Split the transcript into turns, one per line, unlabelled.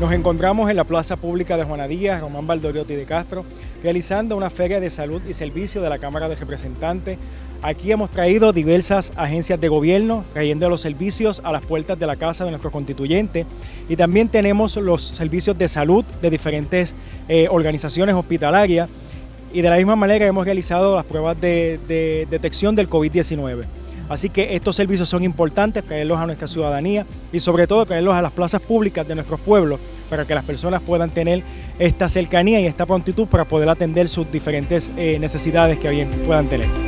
Nos encontramos en la Plaza Pública de Juana Díaz, Román Valdoriotti de Castro, realizando una feria de salud y servicio de la Cámara de Representantes. Aquí hemos traído diversas agencias de gobierno, trayendo los servicios a las puertas de la casa de nuestro constituyente. Y también tenemos los servicios de salud de diferentes eh, organizaciones hospitalarias. Y de la misma manera hemos realizado las pruebas de detección del COVID-19. Así que estos servicios son importantes, traerlos a nuestra ciudadanía y sobre todo traerlos a las plazas públicas de nuestros pueblos para que las personas puedan tener esta cercanía y esta prontitud para poder atender sus diferentes eh, necesidades que puedan tener.